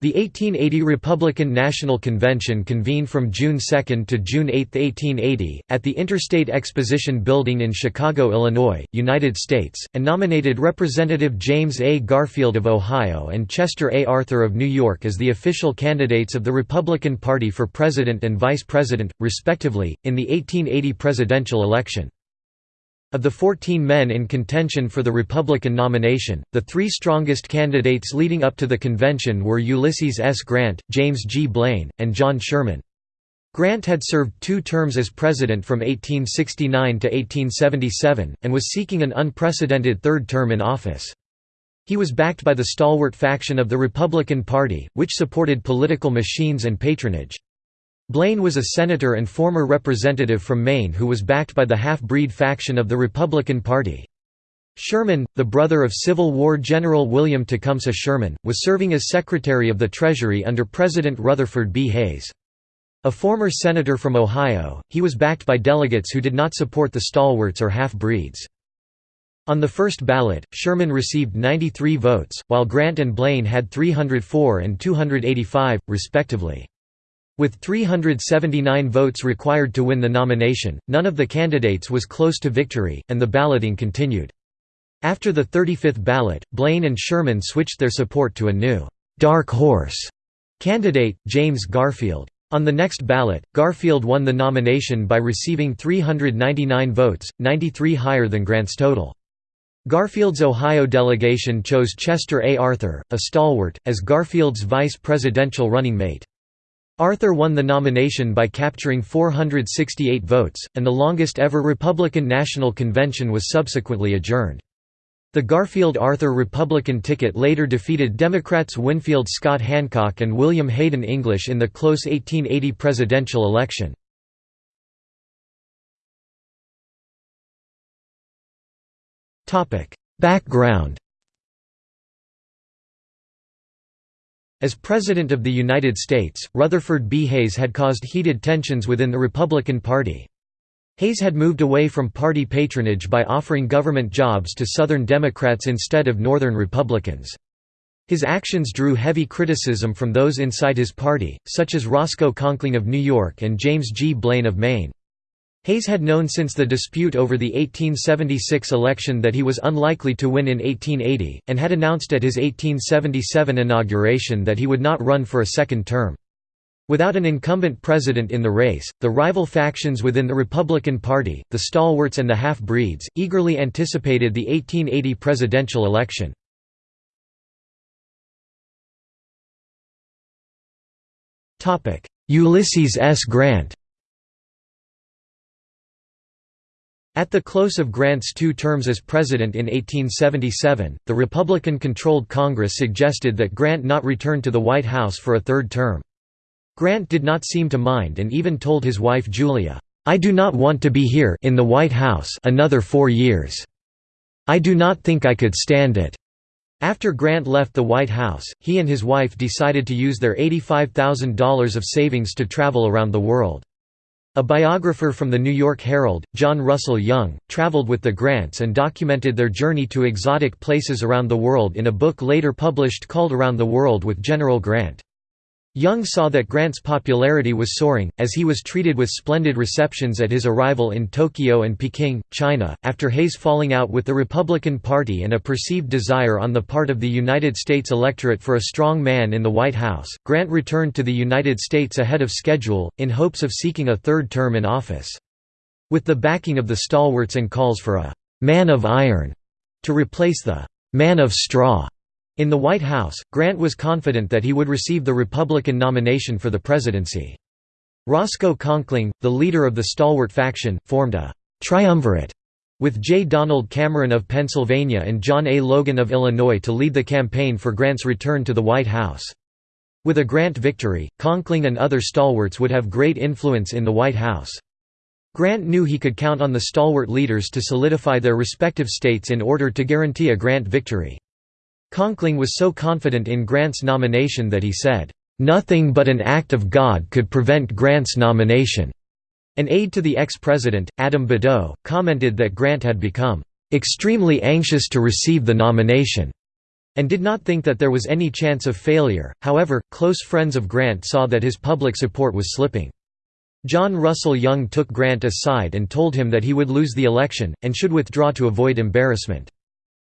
The 1880 Republican National Convention convened from June 2 to June 8, 1880, at the Interstate Exposition Building in Chicago, Illinois, United States, and nominated Representative James A. Garfield of Ohio and Chester A. Arthur of New York as the official candidates of the Republican Party for President and Vice President, respectively, in the 1880 presidential election. Of the 14 men in contention for the Republican nomination, the three strongest candidates leading up to the convention were Ulysses S. Grant, James G. Blaine, and John Sherman. Grant had served two terms as president from 1869 to 1877, and was seeking an unprecedented third term in office. He was backed by the stalwart faction of the Republican Party, which supported political machines and patronage. Blaine was a senator and former representative from Maine who was backed by the half-breed faction of the Republican Party. Sherman, the brother of Civil War General William Tecumseh Sherman, was serving as Secretary of the Treasury under President Rutherford B. Hayes. A former senator from Ohio, he was backed by delegates who did not support the stalwarts or half-breeds. On the first ballot, Sherman received 93 votes, while Grant and Blaine had 304 and 285, respectively. With 379 votes required to win the nomination, none of the candidates was close to victory, and the balloting continued. After the 35th ballot, Blaine and Sherman switched their support to a new «dark horse» candidate, James Garfield. On the next ballot, Garfield won the nomination by receiving 399 votes, 93 higher than Grant's total. Garfield's Ohio delegation chose Chester A. Arthur, a stalwart, as Garfield's vice presidential running mate. Arthur won the nomination by capturing 468 votes, and the longest ever Republican National Convention was subsequently adjourned. The Garfield-Arthur Republican ticket later defeated Democrats Winfield Scott Hancock and William Hayden English in the close 1880 presidential election. Background As President of the United States, Rutherford B. Hayes had caused heated tensions within the Republican Party. Hayes had moved away from party patronage by offering government jobs to Southern Democrats instead of Northern Republicans. His actions drew heavy criticism from those inside his party, such as Roscoe Conkling of New York and James G. Blaine of Maine. Hayes had known since the dispute over the 1876 election that he was unlikely to win in 1880, and had announced at his 1877 inauguration that he would not run for a second term. Without an incumbent president in the race, the rival factions within the Republican Party, the stalwarts and the half-breeds, eagerly anticipated the 1880 presidential election. Ulysses S. Grant At the close of Grant's two terms as president in 1877, the Republican-controlled Congress suggested that Grant not return to the White House for a third term. Grant did not seem to mind and even told his wife Julia, "'I do not want to be here in the White House another four years. I do not think I could stand it.' After Grant left the White House, he and his wife decided to use their $85,000 of savings to travel around the world. A biographer from the New York Herald, John Russell Young, traveled with the Grants and documented their journey to exotic places around the world in a book later published called Around the World with General Grant. Young saw that Grant's popularity was soaring, as he was treated with splendid receptions at his arrival in Tokyo and Peking, China. After Hayes falling out with the Republican Party and a perceived desire on the part of the United States electorate for a strong man in the White House, Grant returned to the United States ahead of schedule, in hopes of seeking a third term in office. With the backing of the stalwarts and calls for a man of iron to replace the man of straw in the White House, Grant was confident that he would receive the Republican nomination for the presidency. Roscoe Conkling, the leader of the stalwart faction, formed a «triumvirate» with J. Donald Cameron of Pennsylvania and John A. Logan of Illinois to lead the campaign for Grant's return to the White House. With a Grant victory, Conkling and other stalwarts would have great influence in the White House. Grant knew he could count on the stalwart leaders to solidify their respective states in order to guarantee a Grant victory. Conkling was so confident in Grant's nomination that he said, "...nothing but an act of God could prevent Grant's nomination." An aide to the ex-president, Adam Badeau, commented that Grant had become, "...extremely anxious to receive the nomination." and did not think that there was any chance of failure. However, close friends of Grant saw that his public support was slipping. John Russell Young took Grant aside and told him that he would lose the election, and should withdraw to avoid embarrassment.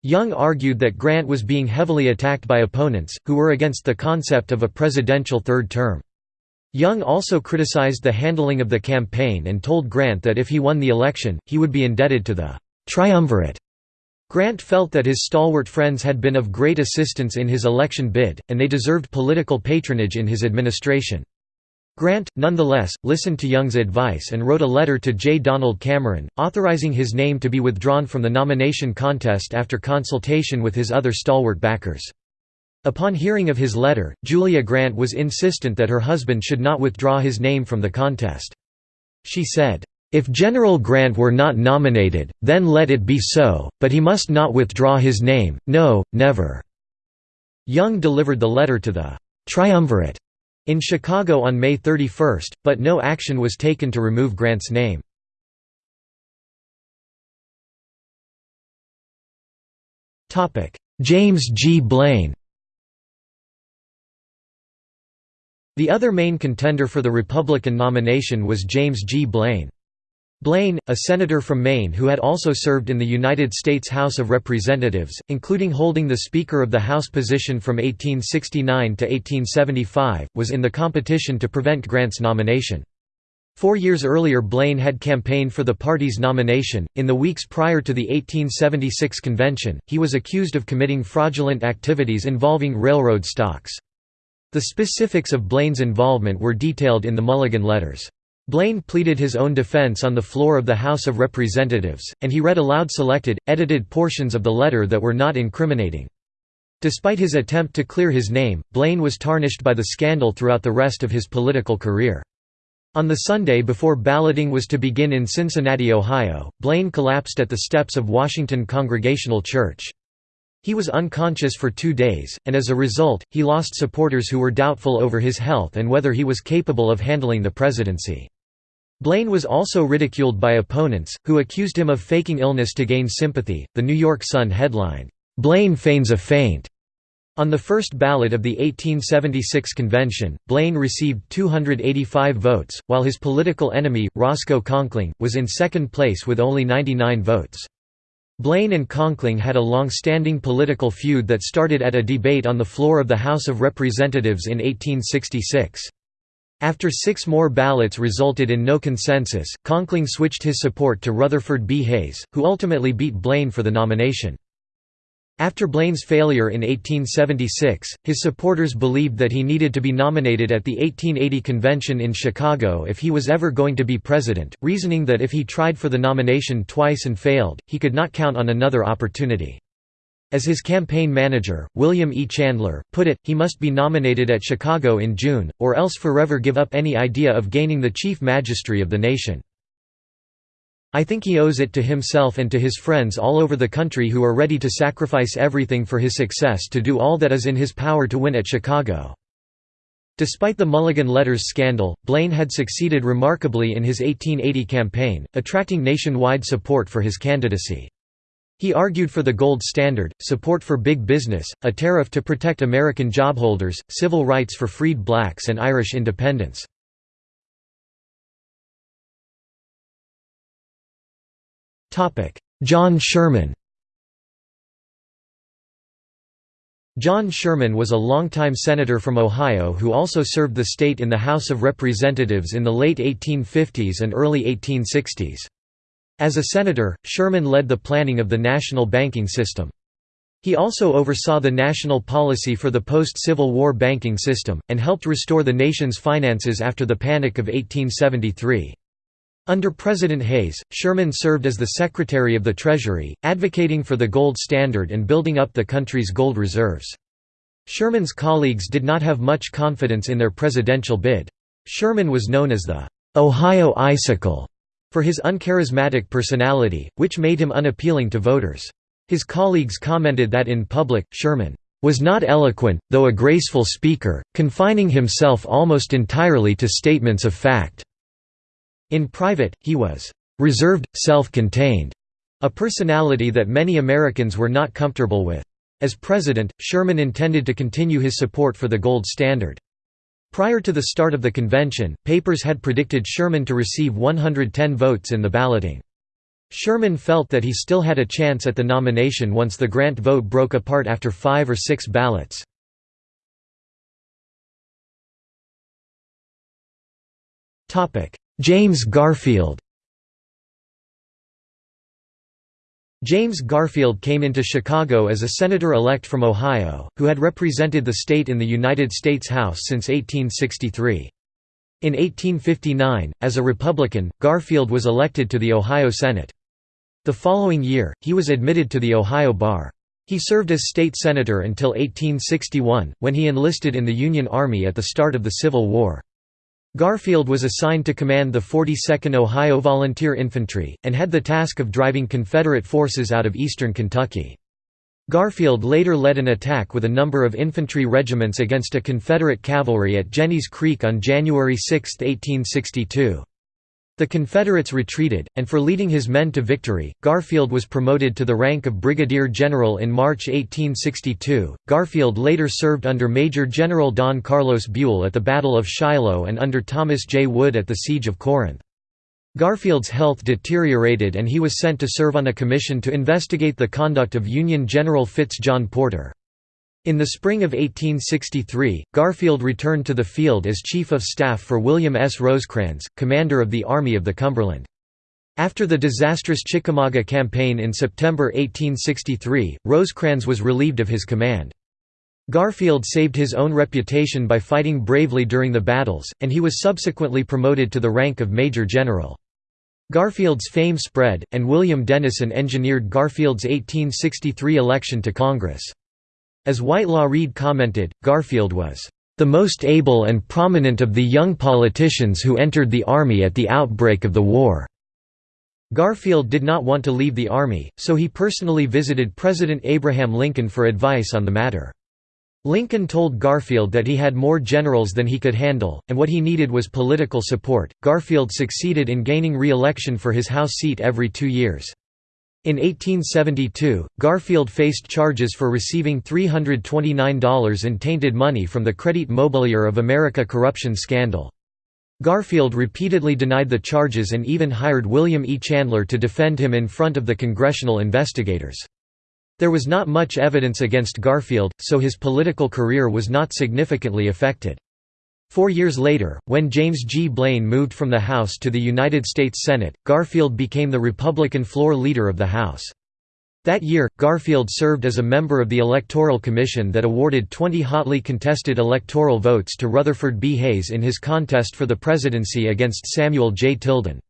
Young argued that Grant was being heavily attacked by opponents, who were against the concept of a presidential third term. Young also criticized the handling of the campaign and told Grant that if he won the election, he would be indebted to the «triumvirate». Grant felt that his stalwart friends had been of great assistance in his election bid, and they deserved political patronage in his administration. Grant, nonetheless, listened to Young's advice and wrote a letter to J. Donald Cameron, authorizing his name to be withdrawn from the nomination contest after consultation with his other stalwart backers. Upon hearing of his letter, Julia Grant was insistent that her husband should not withdraw his name from the contest. She said, "'If General Grant were not nominated, then let it be so, but he must not withdraw his name, no, never." Young delivered the letter to the «triumvirate» in Chicago on May 31, but no action was taken to remove Grant's name. James G. Blaine The other main contender for the Republican nomination was James G. Blaine. Blaine, a senator from Maine who had also served in the United States House of Representatives, including holding the Speaker of the House position from 1869 to 1875, was in the competition to prevent Grant's nomination. Four years earlier Blaine had campaigned for the party's nomination. In the weeks prior to the 1876 convention, he was accused of committing fraudulent activities involving railroad stocks. The specifics of Blaine's involvement were detailed in the Mulligan Letters. Blaine pleaded his own defense on the floor of the House of Representatives, and he read aloud selected, edited portions of the letter that were not incriminating. Despite his attempt to clear his name, Blaine was tarnished by the scandal throughout the rest of his political career. On the Sunday before balloting was to begin in Cincinnati, Ohio, Blaine collapsed at the steps of Washington Congregational Church. He was unconscious for two days, and as a result, he lost supporters who were doubtful over his health and whether he was capable of handling the presidency. Blaine was also ridiculed by opponents, who accused him of faking illness to gain sympathy. The New York Sun headlined, Blaine feigns a faint. On the first ballot of the 1876 convention, Blaine received 285 votes, while his political enemy, Roscoe Conkling, was in second place with only 99 votes. Blaine and Conkling had a long-standing political feud that started at a debate on the floor of the House of Representatives in 1866. After six more ballots resulted in no consensus, Conkling switched his support to Rutherford B. Hayes, who ultimately beat Blaine for the nomination. After Blaine's failure in 1876, his supporters believed that he needed to be nominated at the 1880 convention in Chicago if he was ever going to be president, reasoning that if he tried for the nomination twice and failed, he could not count on another opportunity. As his campaign manager, William E. Chandler, put it, he must be nominated at Chicago in June, or else forever give up any idea of gaining the chief magistracy of the nation. I think he owes it to himself and to his friends all over the country who are ready to sacrifice everything for his success to do all that is in his power to win at Chicago. Despite the Mulligan Letters scandal, Blaine had succeeded remarkably in his 1880 campaign, attracting nationwide support for his candidacy. He argued for the gold standard, support for big business, a tariff to protect American jobholders, civil rights for freed blacks and Irish independence. John Sherman John Sherman was a longtime senator from Ohio who also served the state in the House of Representatives in the late 1850s and early 1860s. As a senator, Sherman led the planning of the national banking system. He also oversaw the national policy for the post-Civil War banking system, and helped restore the nation's finances after the Panic of 1873. Under President Hayes, Sherman served as the Secretary of the Treasury, advocating for the gold standard and building up the country's gold reserves. Sherman's colleagues did not have much confidence in their presidential bid. Sherman was known as the "'Ohio Icicle' for his uncharismatic personality, which made him unappealing to voters. His colleagues commented that in public, Sherman was not eloquent, though a graceful speaker, confining himself almost entirely to statements of fact. In private, he was reserved, self-contained, a personality that many Americans were not comfortable with. As president, Sherman intended to continue his support for the gold standard. Prior to the start of the convention, papers had predicted Sherman to receive 110 votes in the balloting. Sherman felt that he still had a chance at the nomination once the Grant vote broke apart after five or six ballots. James Garfield James Garfield came into Chicago as a senator-elect from Ohio, who had represented the state in the United States House since 1863. In 1859, as a Republican, Garfield was elected to the Ohio Senate. The following year, he was admitted to the Ohio Bar. He served as state senator until 1861, when he enlisted in the Union Army at the start of the Civil War. Garfield was assigned to command the 42nd Ohio Volunteer Infantry, and had the task of driving Confederate forces out of eastern Kentucky. Garfield later led an attack with a number of infantry regiments against a Confederate cavalry at Jennys Creek on January 6, 1862. The Confederates retreated, and for leading his men to victory, Garfield was promoted to the rank of brigadier general in March 1862. Garfield later served under Major General Don Carlos Buell at the Battle of Shiloh and under Thomas J. Wood at the Siege of Corinth. Garfield's health deteriorated and he was sent to serve on a commission to investigate the conduct of Union General Fitz John Porter. In the spring of 1863, Garfield returned to the field as Chief of Staff for William S. Rosecrans, commander of the Army of the Cumberland. After the disastrous Chickamauga campaign in September 1863, Rosecrans was relieved of his command. Garfield saved his own reputation by fighting bravely during the battles, and he was subsequently promoted to the rank of Major General. Garfield's fame spread, and William Dennison engineered Garfield's 1863 election to Congress. As Whitelaw Reid commented, Garfield was the most able and prominent of the young politicians who entered the Army at the outbreak of the war." Garfield did not want to leave the Army, so he personally visited President Abraham Lincoln for advice on the matter. Lincoln told Garfield that he had more generals than he could handle, and what he needed was political support. Garfield succeeded in gaining re election for his House seat every two years. In 1872, Garfield faced charges for receiving $329 in tainted money from the Credit Mobilier of America corruption scandal. Garfield repeatedly denied the charges and even hired William E. Chandler to defend him in front of the congressional investigators. There was not much evidence against Garfield, so his political career was not significantly affected. Four years later, when James G. Blaine moved from the House to the United States Senate, Garfield became the Republican floor leader of the House. That year, Garfield served as a member of the Electoral Commission that awarded 20 hotly contested electoral votes to Rutherford B. Hayes in his contest for the presidency against Samuel J. Tilden.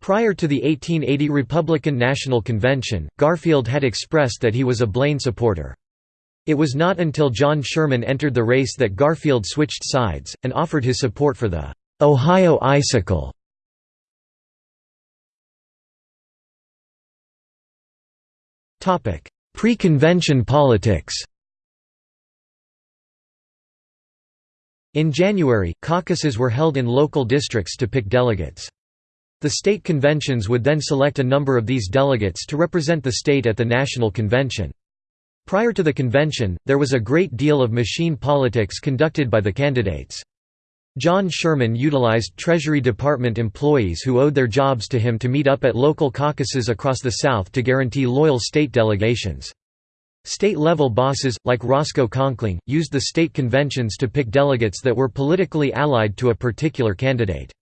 Prior to the 1880 Republican National Convention, Garfield had expressed that he was a Blaine supporter. It was not until John Sherman entered the race that Garfield switched sides, and offered his support for the Ohio Icicle. Pre-convention politics In January, caucuses were held in local districts to pick delegates. The state conventions would then select a number of these delegates to represent the state at the national convention. Prior to the convention, there was a great deal of machine politics conducted by the candidates. John Sherman utilized Treasury Department employees who owed their jobs to him to meet up at local caucuses across the South to guarantee loyal state delegations. State-level bosses, like Roscoe Conkling, used the state conventions to pick delegates that were politically allied to a particular candidate.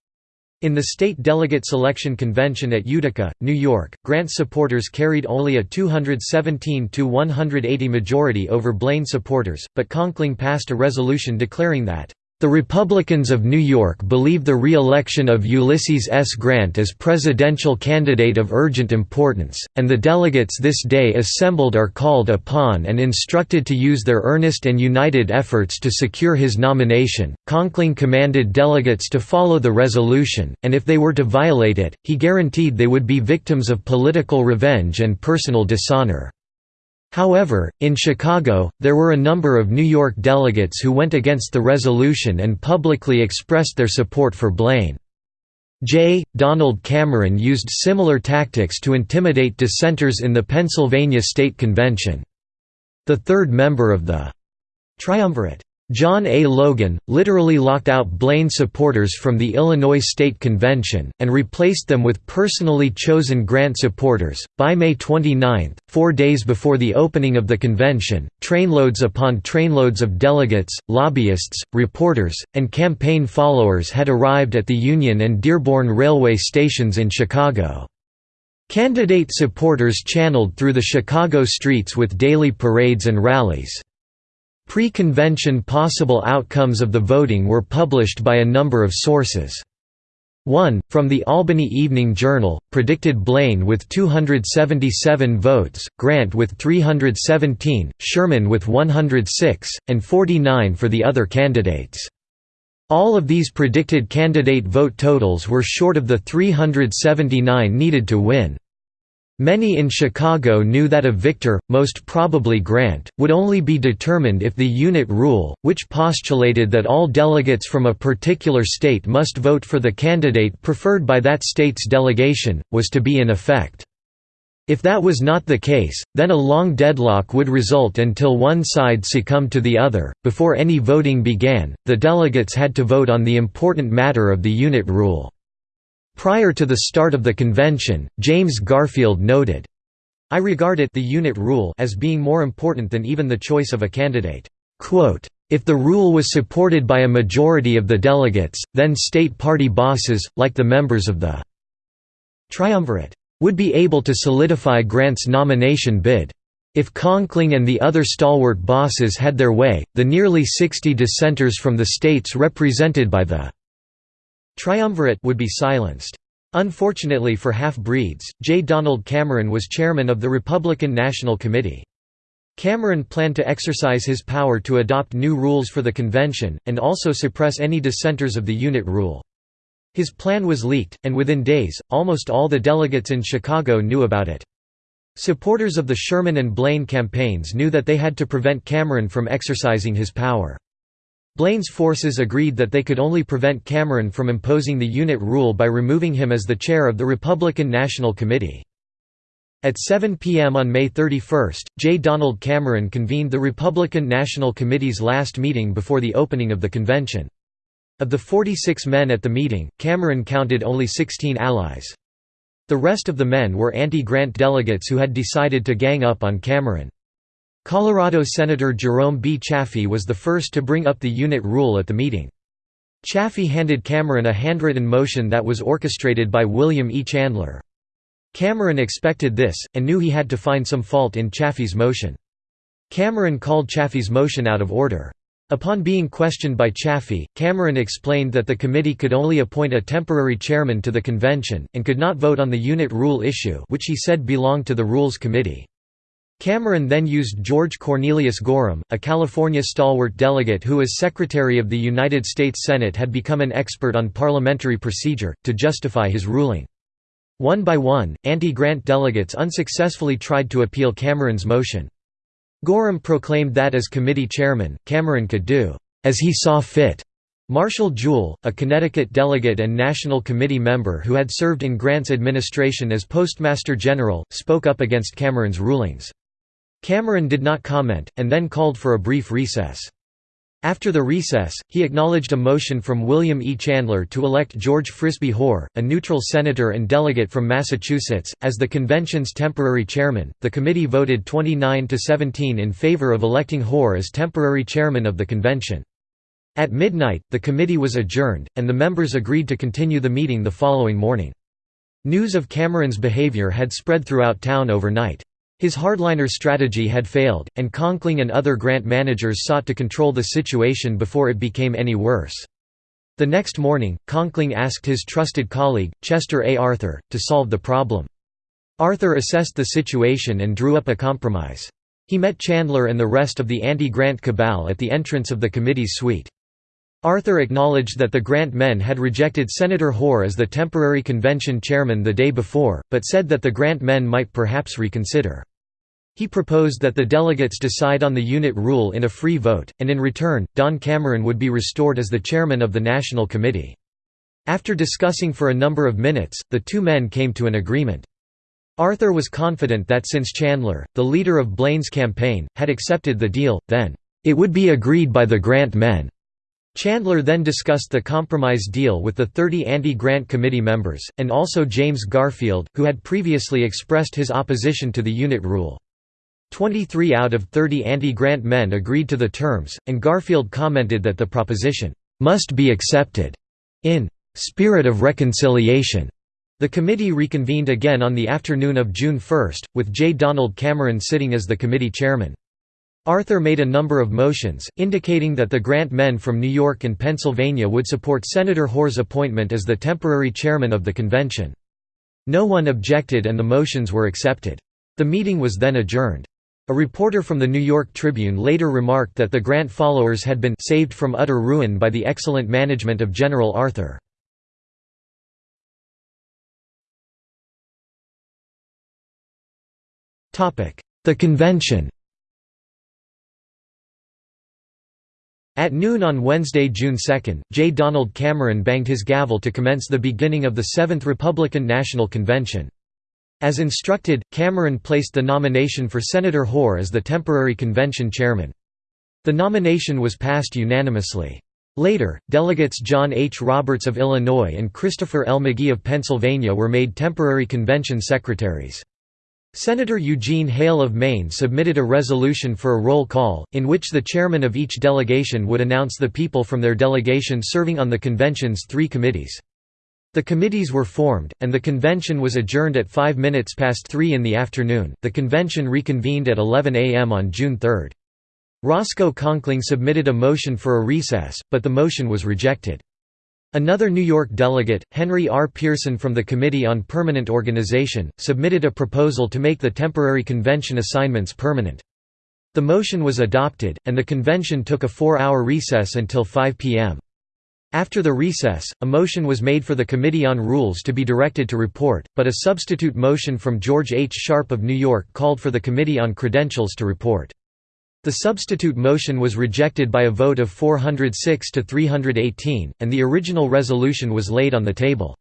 In the state delegate selection convention at Utica, New York, Grant supporters carried only a 217–180 majority over Blaine supporters, but Conkling passed a resolution declaring that the Republicans of New York believe the re-election of Ulysses S. Grant as presidential candidate of urgent importance, and the delegates this day assembled are called upon and instructed to use their earnest and united efforts to secure his nomination. Conkling commanded delegates to follow the resolution, and if they were to violate it, he guaranteed they would be victims of political revenge and personal dishonor. However, in Chicago, there were a number of New York delegates who went against the resolution and publicly expressed their support for Blaine. J. Donald Cameron used similar tactics to intimidate dissenters in the Pennsylvania State Convention. the third member of the triumvirate. John A. Logan, literally locked out Blaine supporters from the Illinois State Convention, and replaced them with personally chosen Grant supporters. By May 29, four days before the opening of the convention, trainloads upon trainloads of delegates, lobbyists, reporters, and campaign followers had arrived at the Union and Dearborn railway stations in Chicago. Candidate supporters channeled through the Chicago streets with daily parades and rallies. Pre-convention possible outcomes of the voting were published by a number of sources. One, from the Albany Evening Journal, predicted Blaine with 277 votes, Grant with 317, Sherman with 106, and 49 for the other candidates. All of these predicted candidate vote totals were short of the 379 needed to win. Many in Chicago knew that a victor, most probably Grant, would only be determined if the unit rule, which postulated that all delegates from a particular state must vote for the candidate preferred by that state's delegation, was to be in effect. If that was not the case, then a long deadlock would result until one side succumbed to the other. Before any voting began, the delegates had to vote on the important matter of the unit rule. Prior to the start of the convention, James Garfield noted, I regard it the unit rule as being more important than even the choice of a candidate. If the rule was supported by a majority of the delegates, then state party bosses, like the members of the triumvirate, would be able to solidify Grant's nomination bid. If Conkling and the other stalwart bosses had their way, the nearly 60 dissenters from the states represented by the triumvirate would be silenced. Unfortunately for half-breeds, J. Donald Cameron was chairman of the Republican National Committee. Cameron planned to exercise his power to adopt new rules for the convention, and also suppress any dissenters of the unit rule. His plan was leaked, and within days, almost all the delegates in Chicago knew about it. Supporters of the Sherman and Blaine campaigns knew that they had to prevent Cameron from exercising his power. Blaine's forces agreed that they could only prevent Cameron from imposing the unit rule by removing him as the chair of the Republican National Committee. At 7 p.m. on May 31, J. Donald Cameron convened the Republican National Committee's last meeting before the opening of the convention. Of the 46 men at the meeting, Cameron counted only 16 allies. The rest of the men were anti-Grant delegates who had decided to gang up on Cameron. Colorado Senator Jerome B. Chaffee was the first to bring up the unit rule at the meeting. Chaffee handed Cameron a handwritten motion that was orchestrated by William E. Chandler. Cameron expected this, and knew he had to find some fault in Chaffee's motion. Cameron called Chaffee's motion out of order. Upon being questioned by Chaffee, Cameron explained that the committee could only appoint a temporary chairman to the convention, and could not vote on the unit rule issue which he said belonged to the Rules Committee. Cameron then used George Cornelius Gorham, a California stalwart delegate who as Secretary of the United States Senate had become an expert on parliamentary procedure, to justify his ruling. One by one, anti-Grant delegates unsuccessfully tried to appeal Cameron's motion. Gorham proclaimed that as committee chairman, Cameron could do, "...as he saw fit." Marshall Jewell, a Connecticut delegate and National Committee member who had served in Grant's administration as Postmaster General, spoke up against Cameron's rulings. Cameron did not comment, and then called for a brief recess. After the recess, he acknowledged a motion from William E. Chandler to elect George Frisbie Hoar, a neutral senator and delegate from Massachusetts, as the convention's temporary chairman. The committee voted 29 to 17 in favor of electing Hoar as temporary chairman of the convention. At midnight, the committee was adjourned, and the members agreed to continue the meeting the following morning. News of Cameron's behavior had spread throughout town overnight. His hardliner strategy had failed, and Conkling and other Grant managers sought to control the situation before it became any worse. The next morning, Conkling asked his trusted colleague, Chester A. Arthur, to solve the problem. Arthur assessed the situation and drew up a compromise. He met Chandler and the rest of the anti-Grant cabal at the entrance of the committee's suite. Arthur acknowledged that the Grant men had rejected Senator Hoar as the temporary convention chairman the day before, but said that the Grant men might perhaps reconsider. He proposed that the delegates decide on the unit rule in a free vote, and in return, Don Cameron would be restored as the chairman of the National Committee. After discussing for a number of minutes, the two men came to an agreement. Arthur was confident that since Chandler, the leader of Blaine's campaign, had accepted the deal, then, "...it would be agreed by the Grant men." Chandler then discussed the compromise deal with the 30 anti-Grant committee members, and also James Garfield, who had previously expressed his opposition to the unit rule. 23 out of 30 anti-Grant men agreed to the terms, and Garfield commented that the proposition, "...must be accepted," in "...spirit of reconciliation." The committee reconvened again on the afternoon of June 1, with J. Donald Cameron sitting as the committee chairman. Arthur made a number of motions, indicating that the Grant men from New York and Pennsylvania would support Senator Hoar's appointment as the temporary chairman of the convention. No one objected and the motions were accepted. The meeting was then adjourned. A reporter from the New York Tribune later remarked that the Grant followers had been saved from utter ruin by the excellent management of General Arthur. The convention At noon on Wednesday, June 2, J. Donald Cameron banged his gavel to commence the beginning of the Seventh Republican National Convention. As instructed, Cameron placed the nomination for Senator Hoar as the temporary convention chairman. The nomination was passed unanimously. Later, delegates John H. Roberts of Illinois and Christopher L. Magee of Pennsylvania were made temporary convention secretaries. Senator Eugene Hale of Maine submitted a resolution for a roll call, in which the chairman of each delegation would announce the people from their delegation serving on the convention's three committees. The committees were formed, and the convention was adjourned at 5 minutes past 3 in the afternoon. The convention reconvened at 11 a.m. on June 3. Roscoe Conkling submitted a motion for a recess, but the motion was rejected. Another New York delegate, Henry R. Pearson from the Committee on Permanent Organization, submitted a proposal to make the temporary convention assignments permanent. The motion was adopted, and the convention took a four-hour recess until 5 p.m. After the recess, a motion was made for the Committee on Rules to be directed to report, but a substitute motion from George H. Sharp of New York called for the Committee on Credentials to report. The substitute motion was rejected by a vote of 406 to 318, and the original resolution was laid on the table.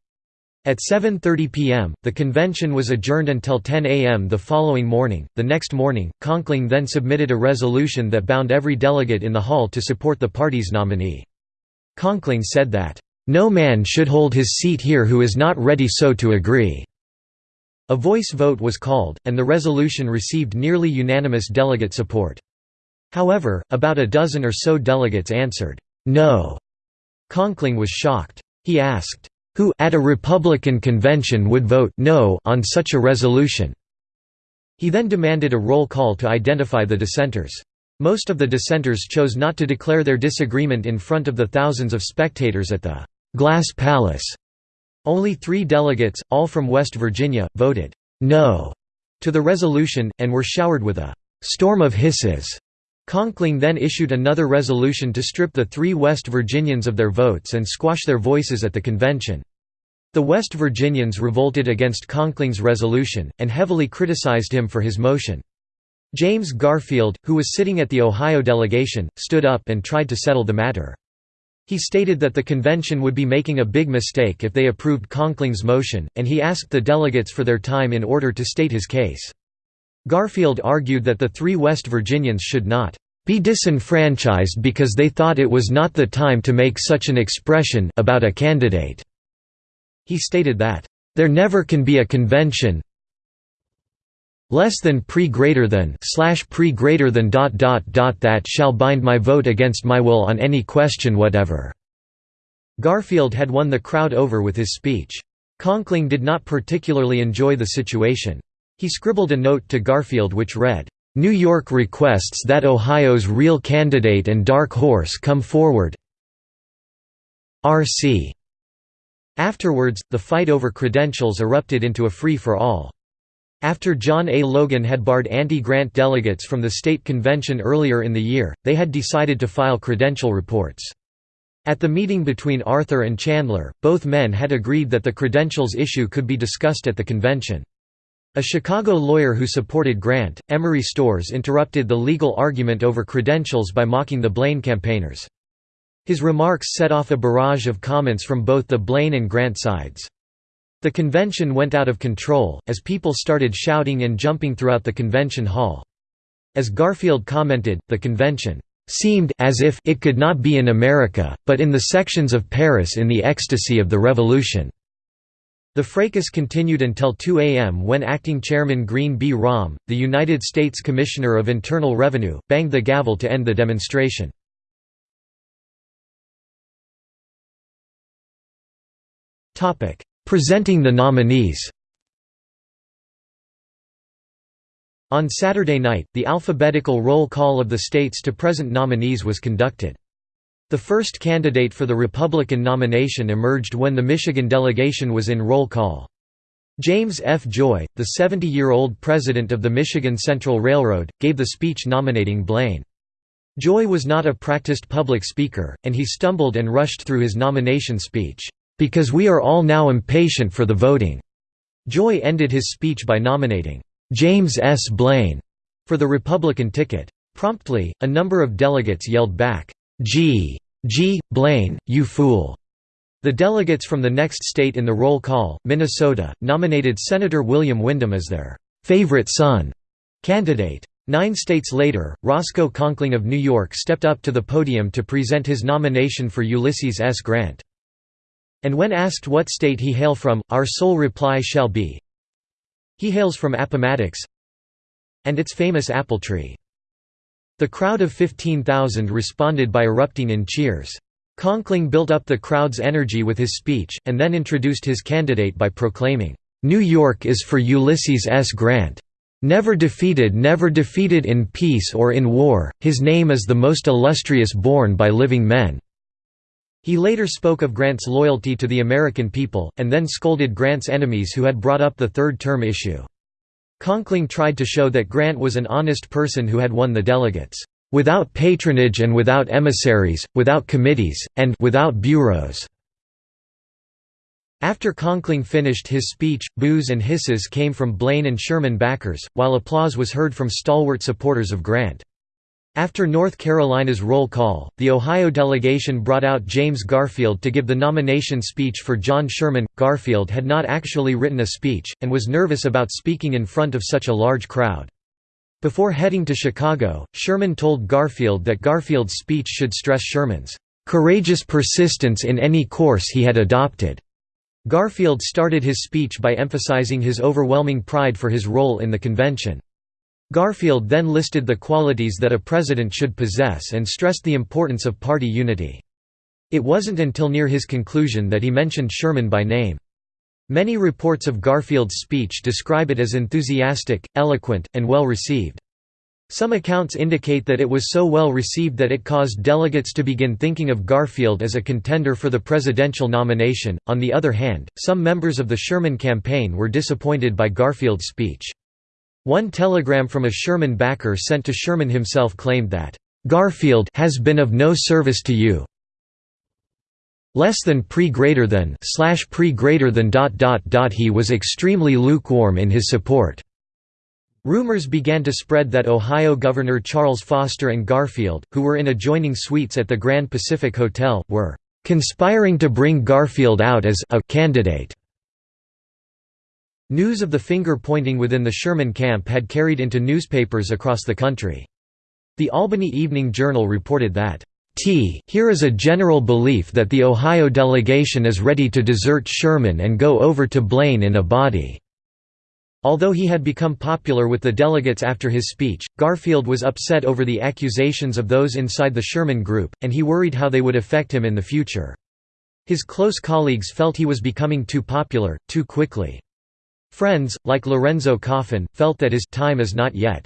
At 7:30 p.m., the convention was adjourned until 10 a.m. the following morning. The next morning, Conkling then submitted a resolution that bound every delegate in the hall to support the party's nominee. Conkling said that, "No man should hold his seat here who is not ready so to agree." A voice vote was called, and the resolution received nearly unanimous delegate support. However, about a dozen or so delegates answered, "'No'". Conkling was shocked. He asked, "'Who at a Republican convention would vote no on such a resolution?' He then demanded a roll call to identify the dissenters. Most of the dissenters chose not to declare their disagreement in front of the thousands of spectators at the "'Glass Palace'". Only three delegates, all from West Virginia, voted "'no' to the resolution, and were showered with a "'storm of hisses' Conkling then issued another resolution to strip the three West Virginians of their votes and squash their voices at the convention. The West Virginians revolted against Conkling's resolution, and heavily criticized him for his motion. James Garfield, who was sitting at the Ohio delegation, stood up and tried to settle the matter. He stated that the convention would be making a big mistake if they approved Conkling's motion, and he asked the delegates for their time in order to state his case. Garfield argued that the three West Virginians should not be disenfranchised because they thought it was not the time to make such an expression about a candidate. He stated that, "...there never can be a convention less than pre greater than slash pre greater than dot dot dot that shall bind my vote against my will on any question whatever." Garfield had won the crowd over with his speech. Conkling did not particularly enjoy the situation. He scribbled a note to Garfield which read, "'New York requests that Ohio's real candidate and dark horse come forward R.C." Afterwards, the fight over credentials erupted into a free-for-all. After John A. Logan had barred anti-grant delegates from the state convention earlier in the year, they had decided to file credential reports. At the meeting between Arthur and Chandler, both men had agreed that the credentials issue could be discussed at the convention. A Chicago lawyer who supported Grant, Emery Storrs interrupted the legal argument over credentials by mocking the Blaine campaigners. His remarks set off a barrage of comments from both the Blaine and Grant sides. The convention went out of control, as people started shouting and jumping throughout the convention hall. As Garfield commented, the convention seemed as if it could not be in America, but in the sections of Paris in the ecstasy of the revolution. The fracas continued until 2 a.m. when acting chairman Green B. Raum, the United States Commissioner of Internal Revenue, banged the gavel to end the demonstration. Presenting the nominees On Saturday night, the alphabetical roll call of the states to present nominees was conducted. The first candidate for the Republican nomination emerged when the Michigan delegation was in roll call. James F. Joy, the 70-year-old president of the Michigan Central Railroad, gave the speech nominating Blaine. Joy was not a practiced public speaker, and he stumbled and rushed through his nomination speech. Because we are all now impatient for the voting." Joy ended his speech by nominating, "'James S. Blaine' for the Republican ticket. Promptly, a number of delegates yelled back, "'G. G. Blaine, you fool!' The delegates from the next state in the roll call, Minnesota, nominated Senator William Windom as their "'favorite son' candidate. Nine states later, Roscoe Conkling of New York stepped up to the podium to present his nomination for Ulysses S. Grant. And when asked what state he hail from, our sole reply shall be, He hails from Appomattox and its famous apple tree. The crowd of 15,000 responded by erupting in cheers. Conkling built up the crowd's energy with his speech, and then introduced his candidate by proclaiming, "'New York is for Ulysses S. Grant. Never defeated never defeated in peace or in war, his name is the most illustrious borne by living men. He later spoke of Grant's loyalty to the American people, and then scolded Grant's enemies who had brought up the third-term issue. Conkling tried to show that Grant was an honest person who had won the delegates, "...without patronage and without emissaries, without committees, and without bureaus." After Conkling finished his speech, boos and hisses came from Blaine and Sherman backers, while applause was heard from stalwart supporters of Grant. After North Carolina's roll call, the Ohio delegation brought out James Garfield to give the nomination speech for John Sherman. Garfield had not actually written a speech, and was nervous about speaking in front of such a large crowd. Before heading to Chicago, Sherman told Garfield that Garfield's speech should stress Sherman's courageous persistence in any course he had adopted. Garfield started his speech by emphasizing his overwhelming pride for his role in the convention. Garfield then listed the qualities that a president should possess and stressed the importance of party unity. It wasn't until near his conclusion that he mentioned Sherman by name. Many reports of Garfield's speech describe it as enthusiastic, eloquent, and well received. Some accounts indicate that it was so well received that it caused delegates to begin thinking of Garfield as a contender for the presidential nomination. On the other hand, some members of the Sherman campaign were disappointed by Garfield's speech. One telegram from a Sherman backer sent to Sherman himself claimed that, "...Garfield has been of no service to you less than pre greater than slash pre greater than dot dot dot he was extremely lukewarm in his support." Rumors began to spread that Ohio Governor Charles Foster and Garfield, who were in adjoining suites at the Grand Pacific Hotel, were "...conspiring to bring Garfield out as a candidate." News of the finger-pointing within the Sherman camp had carried into newspapers across the country. The Albany Evening Journal reported that, T here is a general belief that the Ohio delegation is ready to desert Sherman and go over to Blaine in a body." Although he had become popular with the delegates after his speech, Garfield was upset over the accusations of those inside the Sherman group, and he worried how they would affect him in the future. His close colleagues felt he was becoming too popular, too quickly. Friends, like Lorenzo Coffin, felt that his time is not yet.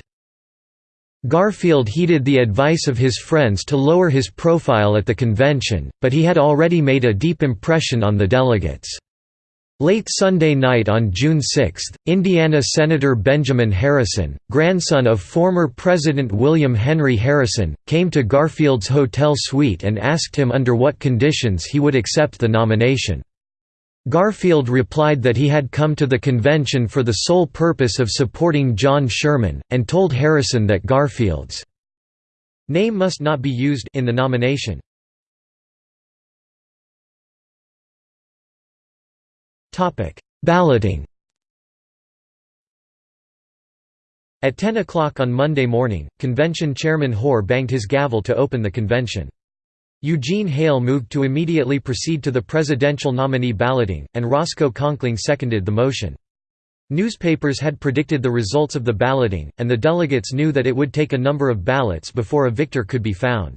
Garfield heeded the advice of his friends to lower his profile at the convention, but he had already made a deep impression on the delegates. Late Sunday night on June 6, Indiana Senator Benjamin Harrison, grandson of former President William Henry Harrison, came to Garfield's hotel suite and asked him under what conditions he would accept the nomination. Garfield replied that he had come to the convention for the sole purpose of supporting John Sherman, and told Harrison that Garfield's name must not be used in the nomination. Balloting At 10 o'clock on Monday morning, convention chairman Hoar banged his gavel to open the convention. Eugene Hale moved to immediately proceed to the presidential nominee balloting, and Roscoe Conkling seconded the motion. Newspapers had predicted the results of the balloting, and the delegates knew that it would take a number of ballots before a victor could be found.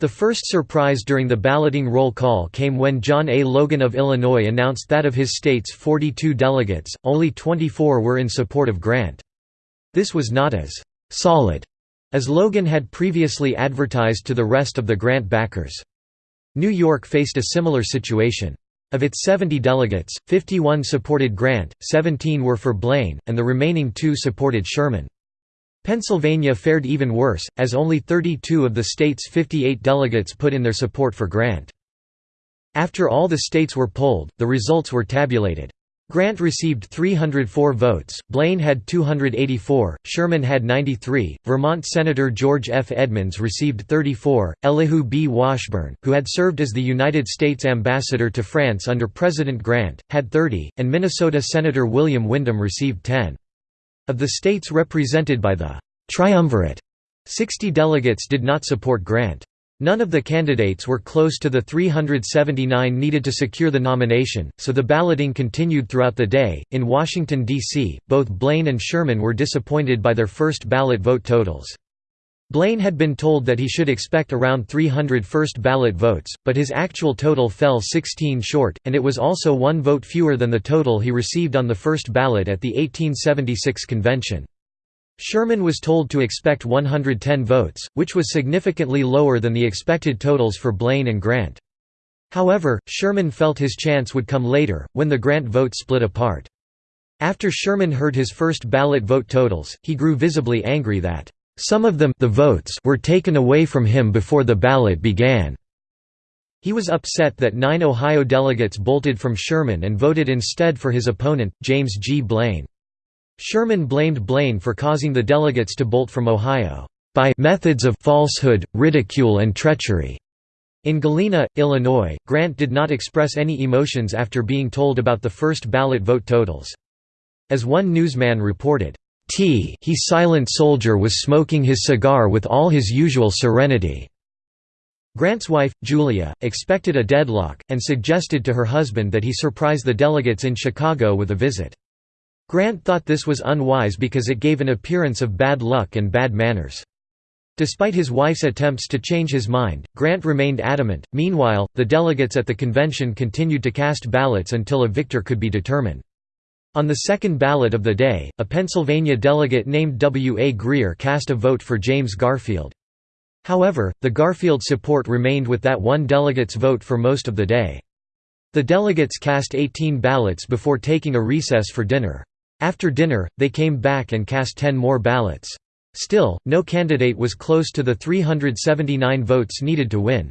The first surprise during the balloting roll call came when John A. Logan of Illinois announced that of his state's 42 delegates, only 24 were in support of Grant. This was not as «solid» as Logan had previously advertised to the rest of the Grant backers. New York faced a similar situation. Of its 70 delegates, 51 supported Grant, 17 were for Blaine, and the remaining two supported Sherman. Pennsylvania fared even worse, as only 32 of the state's 58 delegates put in their support for Grant. After all the states were polled, the results were tabulated. Grant received 304 votes, Blaine had 284, Sherman had 93, Vermont Senator George F. Edmunds received 34, Elihu B. Washburne, who had served as the United States ambassador to France under President Grant, had 30, and Minnesota Senator William Windom received 10. Of the states represented by the «triumvirate», 60 delegates did not support Grant. None of the candidates were close to the 379 needed to secure the nomination, so the balloting continued throughout the day. In Washington, D.C., both Blaine and Sherman were disappointed by their first ballot vote totals. Blaine had been told that he should expect around 300 first ballot votes, but his actual total fell 16 short, and it was also one vote fewer than the total he received on the first ballot at the 1876 convention. Sherman was told to expect 110 votes, which was significantly lower than the expected totals for Blaine and Grant. However, Sherman felt his chance would come later, when the Grant vote split apart. After Sherman heard his first ballot vote totals, he grew visibly angry that, "...some of them the votes were taken away from him before the ballot began." He was upset that nine Ohio delegates bolted from Sherman and voted instead for his opponent, James G. Blaine. Sherman blamed Blaine for causing the delegates to bolt from Ohio, "...by methods of falsehood, ridicule and treachery." In Galena, Illinois, Grant did not express any emotions after being told about the first ballot vote totals. As one newsman reported, T he silent soldier was smoking his cigar with all his usual serenity." Grant's wife, Julia, expected a deadlock, and suggested to her husband that he surprise the delegates in Chicago with a visit. Grant thought this was unwise because it gave an appearance of bad luck and bad manners. Despite his wife's attempts to change his mind, Grant remained adamant. Meanwhile, the delegates at the convention continued to cast ballots until a victor could be determined. On the second ballot of the day, a Pennsylvania delegate named W. A. Greer cast a vote for James Garfield. However, the Garfield support remained with that one delegate's vote for most of the day. The delegates cast 18 ballots before taking a recess for dinner. After dinner, they came back and cast ten more ballots. Still, no candidate was close to the 379 votes needed to win.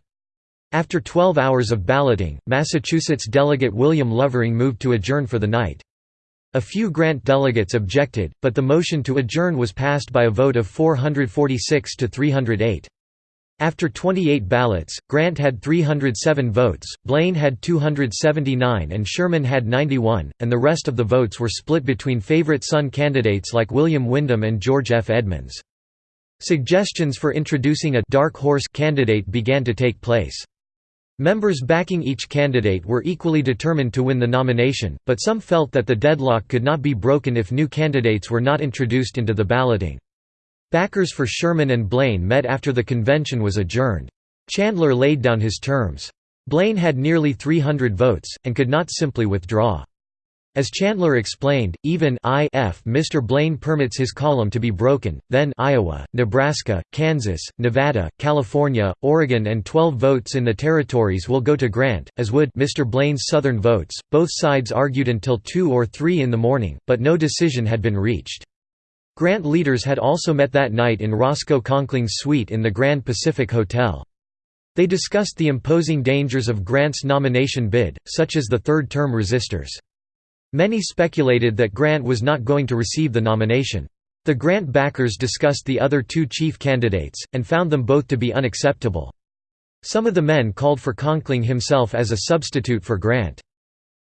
After 12 hours of balloting, Massachusetts delegate William Lovering moved to adjourn for the night. A few Grant delegates objected, but the motion to adjourn was passed by a vote of 446 to 308. After 28 ballots, Grant had 307 votes, Blaine had 279 and Sherman had 91, and the rest of the votes were split between favorite son candidates like William Windom and George F. Edmunds. Suggestions for introducing a «dark horse» candidate began to take place. Members backing each candidate were equally determined to win the nomination, but some felt that the deadlock could not be broken if new candidates were not introduced into the balloting. Backers for Sherman and Blaine met after the convention was adjourned. Chandler laid down his terms. Blaine had nearly 300 votes, and could not simply withdraw. As Chandler explained, even if Mr. Blaine permits his column to be broken, then Iowa, Nebraska, Kansas, Nevada, California, Oregon and 12 votes in the territories will go to Grant, as would Mr. Blaine's southern votes. Both sides argued until 2 or 3 in the morning, but no decision had been reached. Grant leaders had also met that night in Roscoe Conkling's suite in the Grand Pacific Hotel. They discussed the imposing dangers of Grant's nomination bid, such as the third-term resistors. Many speculated that Grant was not going to receive the nomination. The Grant backers discussed the other two chief candidates, and found them both to be unacceptable. Some of the men called for Conkling himself as a substitute for Grant.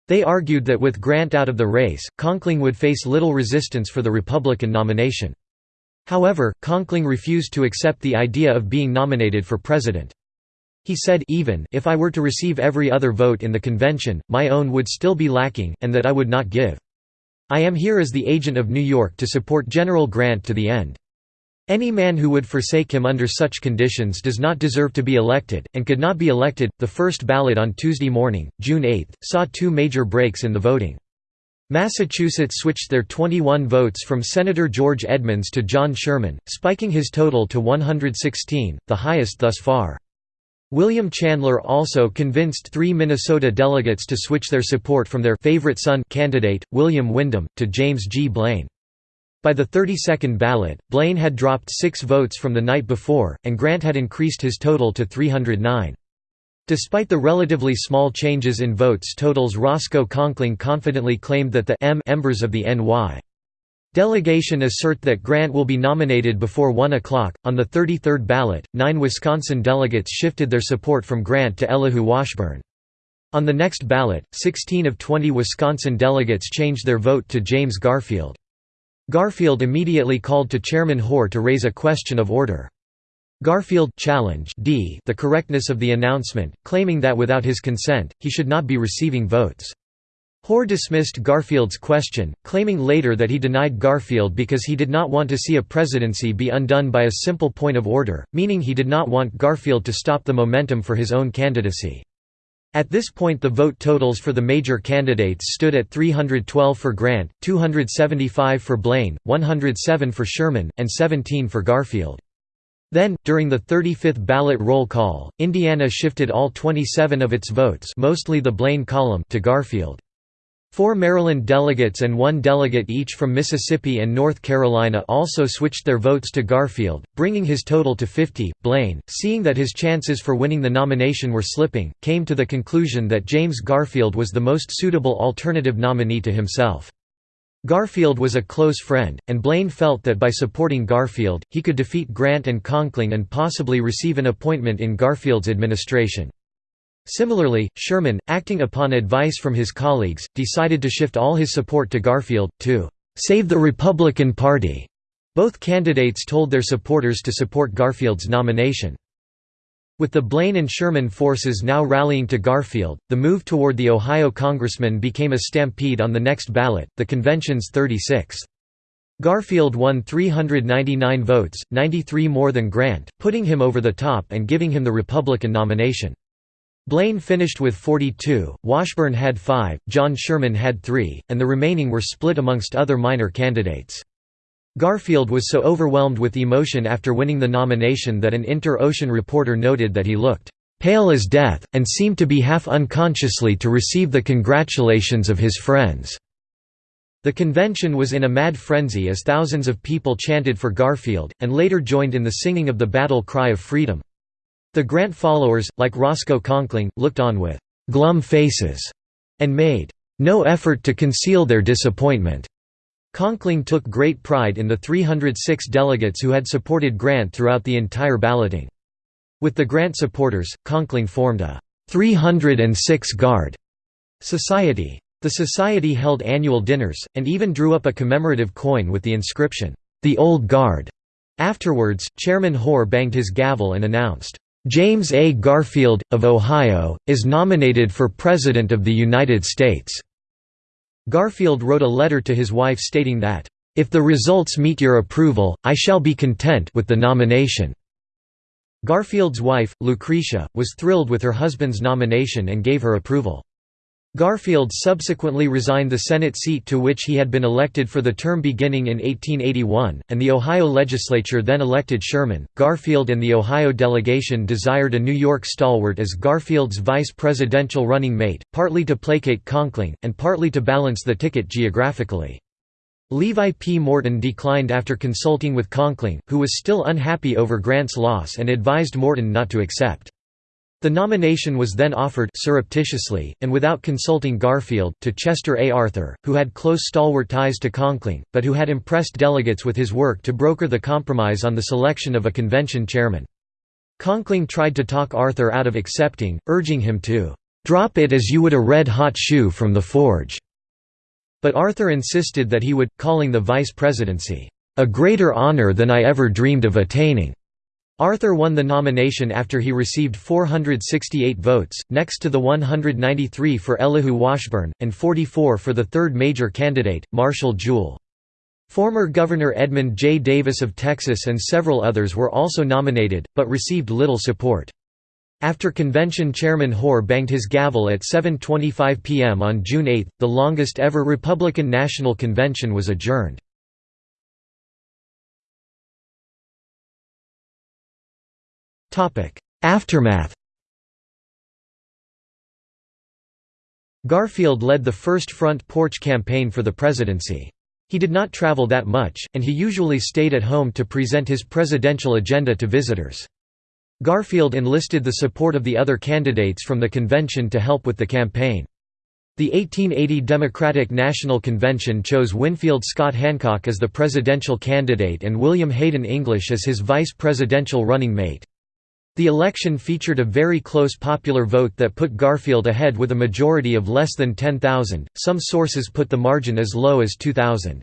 They argued that with Grant out of the race, Conkling would face little resistance for the Republican nomination. However, Conkling refused to accept the idea of being nominated for president. He said even if I were to receive every other vote in the convention, my own would still be lacking, and that I would not give. I am here as the agent of New York to support General Grant to the end. Any man who would forsake him under such conditions does not deserve to be elected, and could not be elected. The first ballot on Tuesday morning, June 8, saw two major breaks in the voting. Massachusetts switched their 21 votes from Senator George Edmunds to John Sherman, spiking his total to 116, the highest thus far. William Chandler also convinced three Minnesota delegates to switch their support from their favorite son candidate, William Windom, to James G. Blaine. By the 32nd ballot, Blaine had dropped six votes from the night before, and Grant had increased his total to 309. Despite the relatively small changes in votes totals Roscoe Conkling confidently claimed that the M members of the NY Delegation assert that Grant will be nominated before 1 o'clock. On the 33rd ballot, nine Wisconsin delegates shifted their support from Grant to Elihu Washburne. On the next ballot, 16 of 20 Wisconsin delegates changed their vote to James Garfield. Garfield immediately called to Chairman Hoar to raise a question of order. Garfield challenged d the correctness of the announcement, claiming that without his consent, he should not be receiving votes. Hoar dismissed Garfield's question, claiming later that he denied Garfield because he did not want to see a presidency be undone by a simple point of order, meaning he did not want Garfield to stop the momentum for his own candidacy. At this point the vote totals for the major candidates stood at 312 for Grant, 275 for Blaine, 107 for Sherman, and 17 for Garfield. Then, during the 35th ballot roll call, Indiana shifted all 27 of its votes mostly the Blaine column to Garfield. Four Maryland delegates and one delegate each from Mississippi and North Carolina also switched their votes to Garfield, bringing his total to 50. Blaine, seeing that his chances for winning the nomination were slipping, came to the conclusion that James Garfield was the most suitable alternative nominee to himself. Garfield was a close friend, and Blaine felt that by supporting Garfield, he could defeat Grant and Conkling and possibly receive an appointment in Garfield's administration. Similarly, Sherman, acting upon advice from his colleagues, decided to shift all his support to Garfield, to "...save the Republican Party." Both candidates told their supporters to support Garfield's nomination. With the Blaine and Sherman forces now rallying to Garfield, the move toward the Ohio congressman became a stampede on the next ballot, the convention's 36th. Garfield won 399 votes, 93 more than Grant, putting him over the top and giving him the Republican nomination. Blaine finished with 42, Washburne had 5, John Sherman had 3, and the remaining were split amongst other minor candidates. Garfield was so overwhelmed with emotion after winning the nomination that an Inter-Ocean reporter noted that he looked "...pale as death, and seemed to be half unconsciously to receive the congratulations of his friends." The convention was in a mad frenzy as thousands of people chanted for Garfield, and later joined in the singing of the battle cry of freedom. The Grant followers, like Roscoe Conkling, looked on with «glum faces» and made «no effort to conceal their disappointment». Conkling took great pride in the 306 delegates who had supported Grant throughout the entire balloting. With the Grant supporters, Conkling formed a 306 Guard society. The society held annual dinners, and even drew up a commemorative coin with the inscription, "'The Old Guard'". Afterwards, Chairman Hoar banged his gavel and announced, James A. Garfield, of Ohio, is nominated for President of the United States." Garfield wrote a letter to his wife stating that, "...if the results meet your approval, I shall be content with the nomination." Garfield's wife, Lucretia, was thrilled with her husband's nomination and gave her approval. Garfield subsequently resigned the Senate seat to which he had been elected for the term beginning in 1881, and the Ohio legislature then elected Sherman. Garfield and the Ohio delegation desired a New York stalwart as Garfield's vice presidential running mate, partly to placate Conkling, and partly to balance the ticket geographically. Levi P. Morton declined after consulting with Conkling, who was still unhappy over Grant's loss and advised Morton not to accept. The nomination was then offered surreptitiously, and without consulting Garfield, to Chester A. Arthur, who had close stalwart ties to Conkling, but who had impressed delegates with his work to broker the compromise on the selection of a convention chairman. Conkling tried to talk Arthur out of accepting, urging him to "'Drop it as you would a red-hot shoe from the forge." But Arthur insisted that he would, calling the vice presidency, "'a greater honor than I ever dreamed of attaining." Arthur won the nomination after he received 468 votes, next to the 193 for Elihu Washburne, and 44 for the third major candidate, Marshall Jewell. Former Governor Edmund J. Davis of Texas and several others were also nominated, but received little support. After convention chairman Hoar banged his gavel at 7.25 p.m. on June 8, the longest ever Republican National Convention was adjourned. Aftermath Garfield led the first front porch campaign for the presidency. He did not travel that much, and he usually stayed at home to present his presidential agenda to visitors. Garfield enlisted the support of the other candidates from the convention to help with the campaign. The 1880 Democratic National Convention chose Winfield Scott Hancock as the presidential candidate and William Hayden English as his vice presidential running mate. The election featured a very close popular vote that put Garfield ahead with a majority of less than 10,000, some sources put the margin as low as 2,000.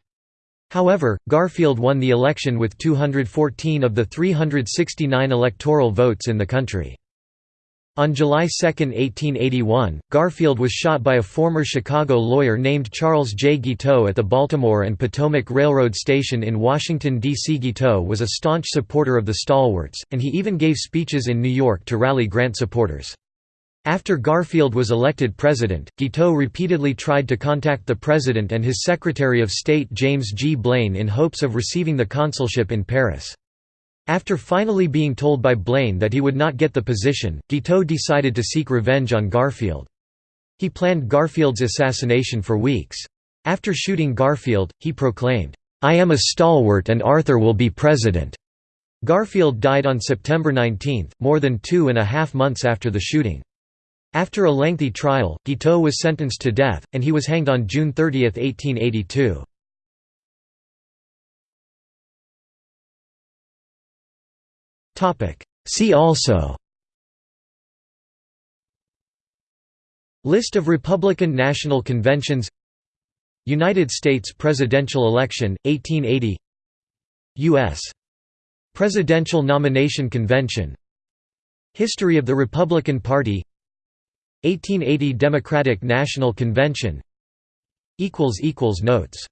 However, Garfield won the election with 214 of the 369 electoral votes in the country. On July 2, 1881, Garfield was shot by a former Chicago lawyer named Charles J. Guiteau at the Baltimore and Potomac Railroad Station in Washington, D.C. Guiteau was a staunch supporter of the Stalwarts, and he even gave speeches in New York to rally Grant supporters. After Garfield was elected president, Guiteau repeatedly tried to contact the president and his Secretary of State James G. Blaine in hopes of receiving the consulship in Paris. After finally being told by Blaine that he would not get the position, Guiteau decided to seek revenge on Garfield. He planned Garfield's assassination for weeks. After shooting Garfield, he proclaimed, "'I am a stalwart and Arthur will be president'". Garfield died on September 19, more than two and a half months after the shooting. After a lengthy trial, Guiteau was sentenced to death, and he was hanged on June 30, 1882. See also. List of Republican National Conventions. United States presidential election, 1880 U.S. Presidential Nomination Convention. History of the Republican Party. 1880 Democratic National Convention. Notes